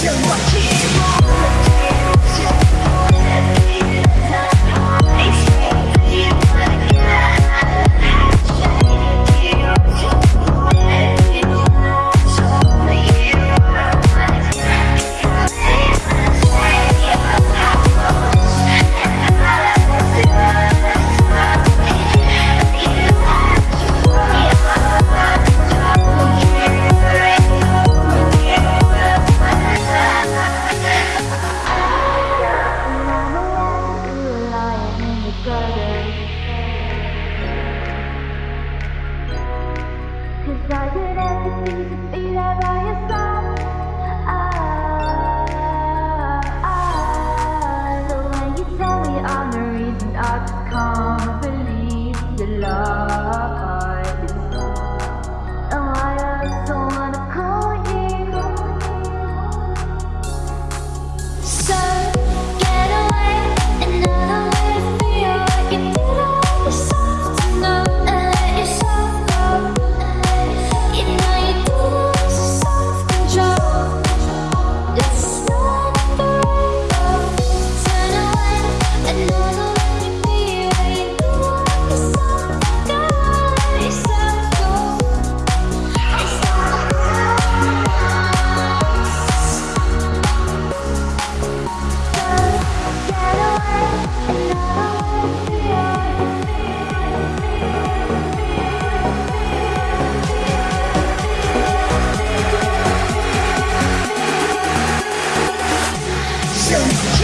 降落 Oh. Emotions